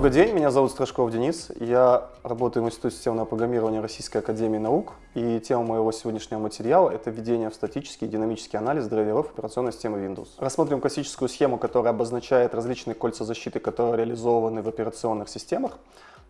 Добрый день, меня зовут Страшков Денис. Я работаю в Институте системного программирования Российской Академии Наук. И тема моего сегодняшнего материала – это введение в статический и динамический анализ драйверов операционной системы Windows. Рассмотрим классическую схему, которая обозначает различные кольца защиты, которые реализованы в операционных системах.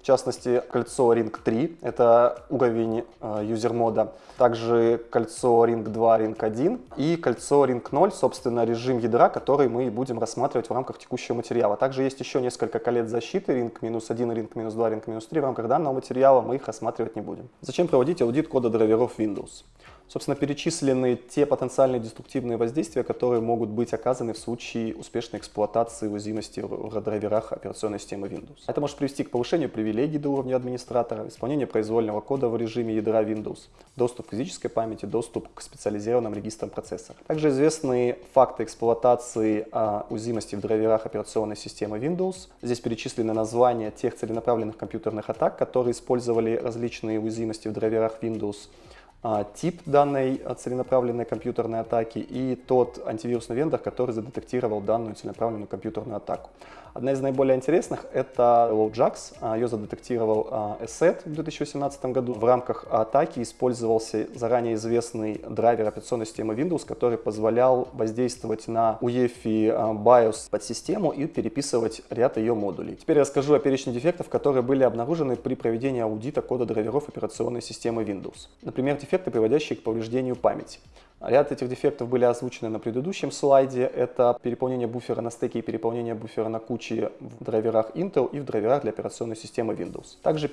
В частности, кольцо Ring 3 — это уровень э, юзер-мода. Также кольцо Ring 2, Ring 1 и кольцо Ring 0, собственно, режим ядра, который мы будем рассматривать в рамках текущего материала. Также есть еще несколько колец защиты, Ring минус 1, Ring минус 2, Ring минус 3. В рамках данного материала мы их рассматривать не будем. Зачем проводить аудит кода драйверов Windows? Собственно, перечислены те потенциальные деструктивные воздействия, которые могут быть оказаны в случае успешной эксплуатации уязвимости в драйверах операционной системы Windows. Это может привести к повышению привилегий до уровня администратора, исполнению произвольного кода в режиме ядра Windows, доступ к физической памяти, доступ к специализированным регистрам процессора. Также известны факты эксплуатации а, уязвимости в драйверах операционной системы Windows. Здесь перечислены названия тех целенаправленных компьютерных атак, которые использовали различные уязвимости в драйверах Windows. А, тип данной целенаправленной компьютерной атаки и тот антивирусный вендор, который задетектировал данную целенаправленную компьютерную атаку. Одна из наиболее интересных — это LowJax. А, Ее задетектировал ESET а, в 2018 году. В рамках атаки использовался заранее известный драйвер операционной системы Windows, который позволял воздействовать на UEFI BIOS под систему и переписывать ряд ее модулей. Теперь я расскажу о перечне дефектов, которые были обнаружены при проведении аудита кода драйверов операционной системы Windows. Например, дефекты, приводящие к повреждению памяти. Ряд этих дефектов были озвучены на предыдущем слайде. Это переполнение буфера на стеке и переполнение буфера на куче в драйверах Intel и в драйверах для операционной системы Windows. Также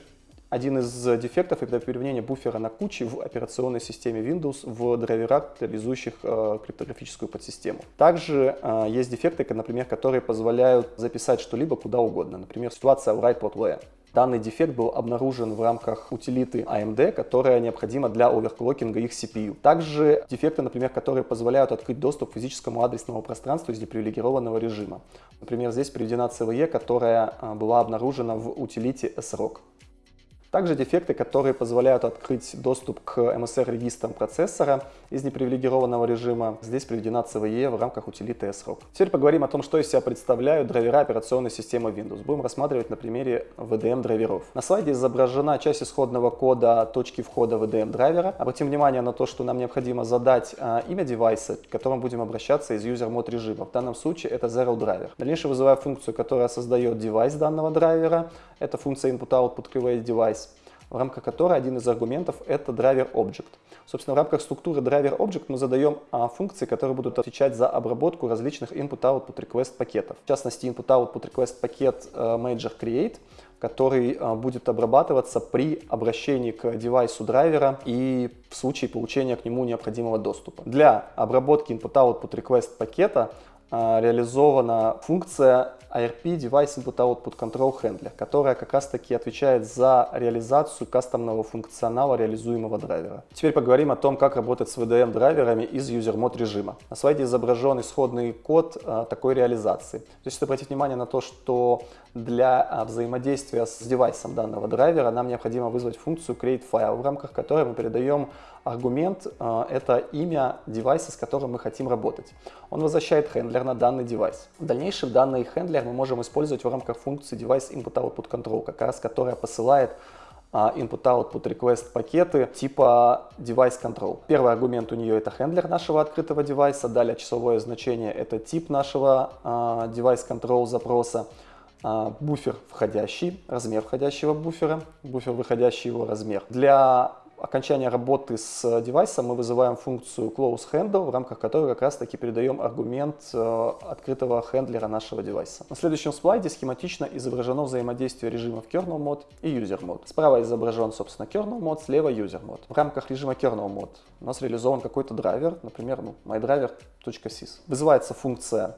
один из дефектов – это переполнение буфера на куче в операционной системе Windows в драйверах, реализующих э, криптографическую подсистему. Также э, есть дефекты, например, которые позволяют записать что-либо куда угодно. Например, ситуация write write.port.where. Данный дефект был обнаружен в рамках утилиты AMD, которая необходима для оверклокинга их CPU. Также дефекты, например, которые позволяют открыть доступ к физическому адресному пространству из депривилегированного режима. Например, здесь приведена CVE, которая а, была обнаружена в утилите SROC. Также дефекты, которые позволяют открыть доступ к MSR-регистрам процессора из непривилегированного режима. Здесь приведена CVE в рамках утилиты SROC. Теперь поговорим о том, что из себя представляют драйвера операционной системы Windows. Будем рассматривать на примере VDM-драйверов. На слайде изображена часть исходного кода точки входа VDM-драйвера. Обратим внимание на то, что нам необходимо задать а, имя девайса, к которому будем обращаться из user-мод режима. В данном случае это Zero Driver. Дальнейшее вызываю функцию, которая создает девайс данного драйвера. Это функция input-output create device в рамках которой один из аргументов это драйвер object. Собственно, в рамках структуры драйвер object мы задаем а, функции, которые будут отвечать за обработку различных input-output request пакетов. В частности, input-output request пакет э, major create, который а, будет обрабатываться при обращении к девайсу драйвера и в случае получения к нему необходимого доступа. Для обработки input-output request пакета реализована функция ARP Device Input Output Control Handler, которая как раз таки отвечает за реализацию кастомного функционала реализуемого драйвера. Теперь поговорим о том, как работать с VDM драйверами из User Mode режима. На слайде изображен исходный код а, такой реализации. То есть обратить внимание на то, что для а, взаимодействия с девайсом данного драйвера нам необходимо вызвать функцию createFile, в рамках которой мы передаем аргумент, это имя девайса, с которым мы хотим работать. Он возвращает хендлер на данный девайс. В дальнейшем данный хендлер мы можем использовать в рамках функции device input output control, как раз которая посылает а, input-output request пакеты типа device control. Первый аргумент у нее это хендлер нашего открытого девайса, далее часовое значение это тип нашего uh, device control запроса, uh, буфер входящий, размер входящего буфера, буфер выходящий его размер. Для окончания работы с девайсом мы вызываем функцию close handle, в рамках которой как раз таки передаем аргумент э, открытого хендлера нашего девайса. На следующем слайде схематично изображено взаимодействие режимов kernel mode и user mode. Справа изображен, собственно, kernel mode, слева user mode. В рамках режима kernel mode у нас реализован какой-то драйвер, например, ну, mydriver.sys. Вызывается функция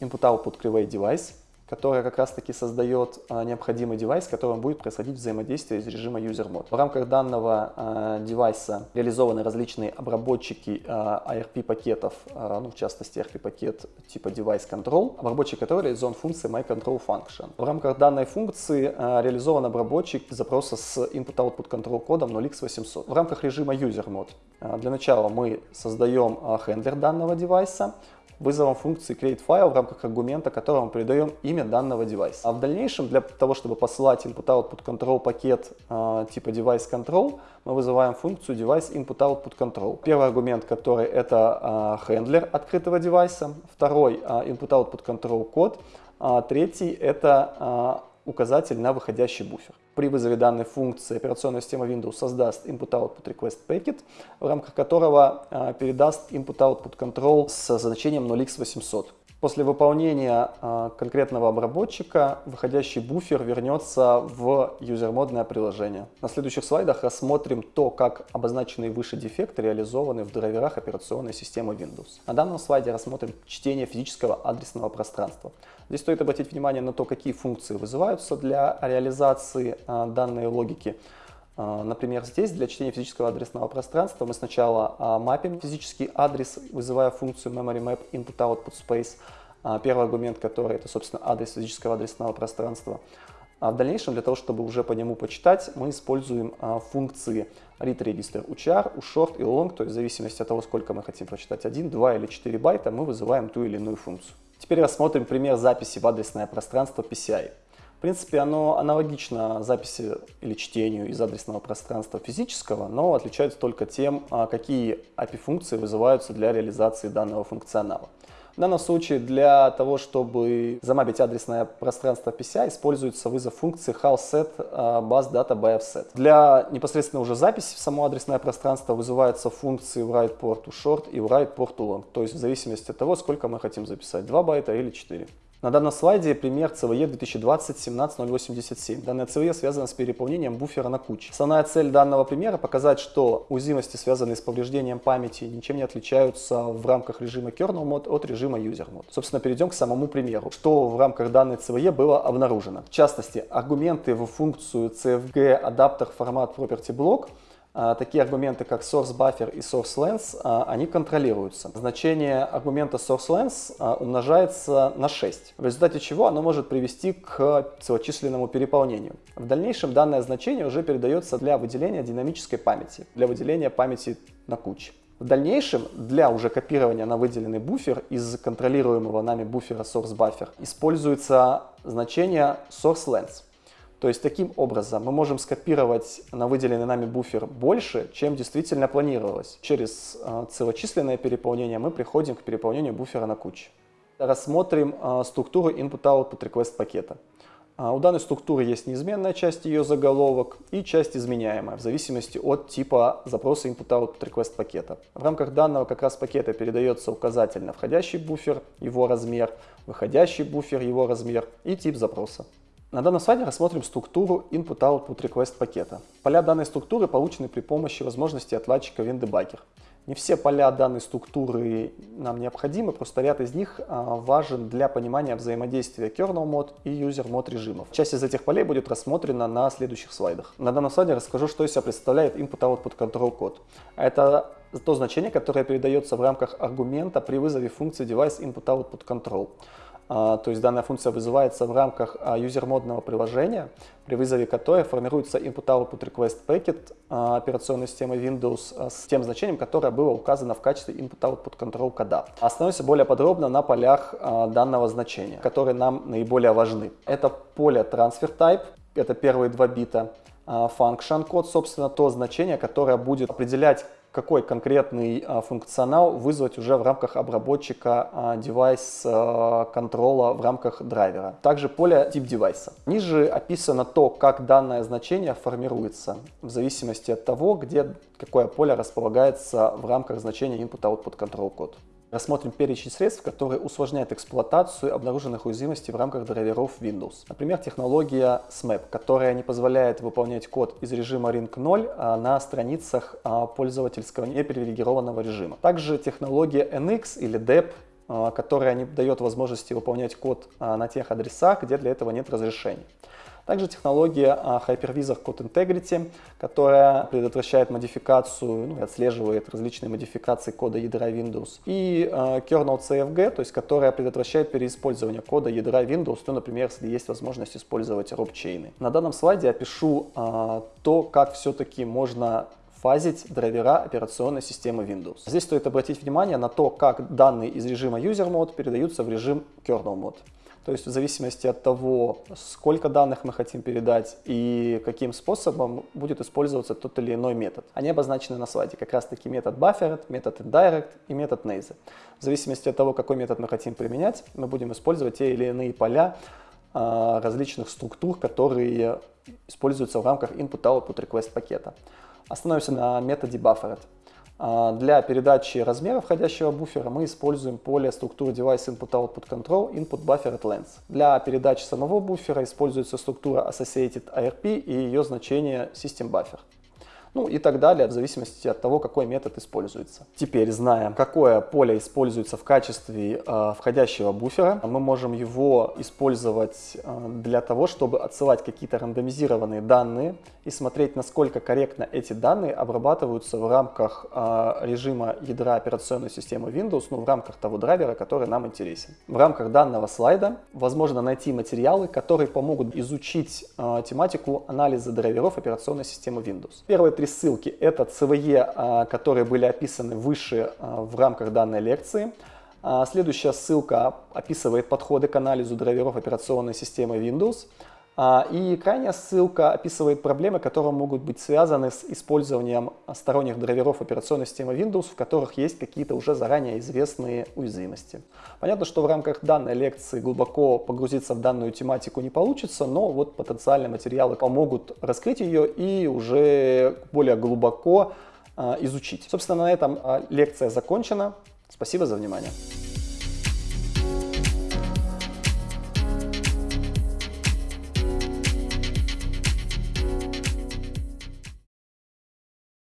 input-output create device, которая как раз-таки создает а, необходимый девайс, с которым будет происходить взаимодействие из режима User Mode. В рамках данного а, девайса реализованы различные обработчики а, ARP-пакетов, ну, в частности ARP-пакет типа Device Control, обработчик которого реализован функцией MyControlFunction. В рамках данной функции реализован обработчик запроса с Input-Output Control кодом 0x800. В рамках режима User Mode для начала мы создаем хендлер данного девайса, вызовом функции createFile в рамках аргумента, которому передаем имя данного девайса. А в дальнейшем для того, чтобы послать input-output control пакет э, типа device control, мы вызываем функцию device input-output control. Первый аргумент, который это э, хендлер открытого девайса, второй э, input-output control код, а третий это э, указатель на выходящий буфер. При вызове данной функции операционная система Windows создаст input-output request packet, в рамках которого э, передаст input-output control с значением 0x800. После выполнения э, конкретного обработчика выходящий буфер вернется в юзермодное приложение. На следующих слайдах рассмотрим то, как обозначенные выше дефекты реализованы в драйверах операционной системы Windows. На данном слайде рассмотрим чтение физического адресного пространства. Здесь стоит обратить внимание на то, какие функции вызываются для реализации э, данной логики. А, например, здесь для чтения физического адресного пространства мы сначала а, мапим физический адрес, вызывая функцию memory input output space. А, первый аргумент, который это, собственно, адрес физического адресного пространства. А в дальнейшем, для того, чтобы уже по нему почитать, мы используем функции read register uchar, ushort и long, то есть в зависимости от того, сколько мы хотим прочитать, 1, 2 или 4 байта, мы вызываем ту или иную функцию. Теперь рассмотрим пример записи в адресное пространство PCI. В принципе, оно аналогично записи или чтению из адресного пространства физического, но отличается только тем, а, какие API-функции вызываются для реализации данного функционала. В данном случае для того, чтобы замапить адресное пространство PCI, используется вызов функции HALSET а, bus data by offset. Для непосредственно уже записи в само адресное пространство вызываются функции write port to short и write port to long, то есть в зависимости от того, сколько мы хотим записать, 2 байта или 4. На данном слайде пример CVE 2020-17087. Данная CVE связана с переполнением буфера на куче. Основная цель данного примера показать, что уязвимости, связанные с повреждением памяти, ничем не отличаются в рамках режима kernel mode от режима user mode. Собственно, перейдем к самому примеру. Что в рамках данной CVE было обнаружено? В частности, аргументы в функцию CFG адаптер формат property block такие аргументы, как source buffer и source length, а, они контролируются. Значение аргумента source length а, умножается на 6, в результате чего оно может привести к целочисленному переполнению. В дальнейшем данное значение уже передается для выделения динамической памяти, для выделения памяти на куче. В дальнейшем для уже копирования на выделенный буфер из контролируемого нами буфера source buffer используется значение source length. То есть таким образом мы можем скопировать на выделенный нами буфер больше, чем действительно планировалось. Через э, целочисленное переполнение мы приходим к переполнению буфера на куче. Рассмотрим э, структуру input-output request пакета. Э, у данной структуры есть неизменная часть ее заголовок и часть изменяемая в зависимости от типа запроса input-output request пакета. В рамках данного как раз пакета передается указатель на входящий буфер, его размер, выходящий буфер, его размер и тип запроса. На данном слайде рассмотрим структуру Input-Output Request пакета. Поля данной структуры получены при помощи возможности отладчика WinDebugger. Не все поля данной структуры нам необходимы, просто ряд из них а, важен для понимания взаимодействия kernel mode и user mode режимов. Часть из этих полей будет рассмотрена на следующих слайдах. На данном слайде расскажу, что из себя представляет input-output control код. Это то значение, которое передается в рамках аргумента при вызове функции device input-output control. А, то есть данная функция вызывается в рамках а, юзермодного приложения, при вызове которой формируется input-output request packet а, операционной системы Windows с тем значением, которое было указано в качестве input-output control кода. Остановимся более подробно на полях данного значения, которые нам наиболее важны. Это поле transfer type, это первые два бита, function код, собственно, то значение, которое будет определять какой конкретный а, функционал вызвать уже в рамках обработчика а, девайс а, контрола в рамках драйвера. Также поле тип девайса. Ниже описано то, как данное значение формируется в зависимости от того, где какое поле располагается в рамках значения input-output control code. Рассмотрим перечень средств, которые усложняют эксплуатацию обнаруженных уязвимостей в рамках драйверов Windows. Например, технология SMAP, которая не позволяет выполнять код из режима Ring 0 а, на страницах а, пользовательского непривилегированного режима. Также технология NX или DEP, а, которая не дает возможности выполнять код на тех адресах, где для этого нет разрешений. Также технология а, Hypervisor Code Integrity, которая предотвращает модификацию ну, и отслеживает различные модификации кода ядра Windows. И а, Kernel CFG, то есть которая предотвращает переиспользование кода ядра Windows, ну, например, если есть возможность использовать робчейны. На данном слайде я пишу а, то, как все-таки можно фазить драйвера операционной системы Windows. Здесь стоит обратить внимание на то, как данные из режима User Mode передаются в режим Kernel Mode. То есть в зависимости от того, сколько данных мы хотим передать и каким способом будет использоваться тот или иной метод. Они обозначены на слайде. Как раз таки метод buffered, метод indirect и метод naze. В зависимости от того, какой метод мы хотим применять, мы будем использовать те или иные поля а, различных структур, которые используются в рамках input-output request пакета. Остановимся на методе buffered. А, для передачи размера входящего буфера мы используем поле структуры Device Input Output Control Input Buffered Length. Для передачи самого буфера используется структура Associated ARP и ее значение System Buffer ну и так далее, в зависимости от того, какой метод используется. Теперь, зная, какое поле используется в качестве э, входящего буфера, мы можем его использовать э, для того, чтобы отсылать какие-то рандомизированные данные и смотреть, насколько корректно эти данные обрабатываются в рамках э, режима ядра операционной системы Windows, ну, в рамках того драйвера, который нам интересен. В рамках данного слайда возможно найти материалы, которые помогут изучить э, тематику анализа драйверов операционной системы Windows. Первые три ссылки. Это CVE, а, которые были описаны выше а, в рамках данной лекции. А, следующая ссылка описывает подходы к анализу драйверов операционной системы Windows. И крайняя ссылка описывает проблемы, которые могут быть связаны с использованием сторонних драйверов операционной системы Windows, в которых есть какие-то уже заранее известные уязвимости. Понятно, что в рамках данной лекции глубоко погрузиться в данную тематику не получится, но вот потенциальные материалы помогут раскрыть ее и уже более глубоко изучить. Собственно, на этом лекция закончена. Спасибо за внимание.